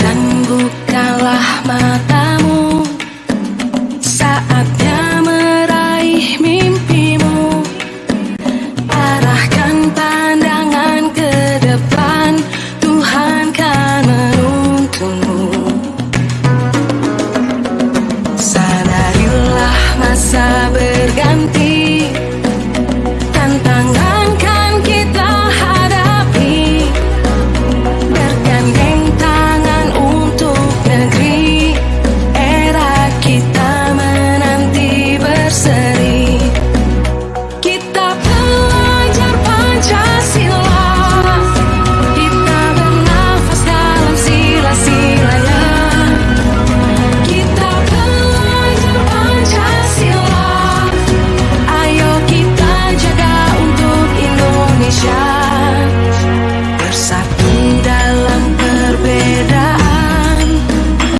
dan bukalah mata shine.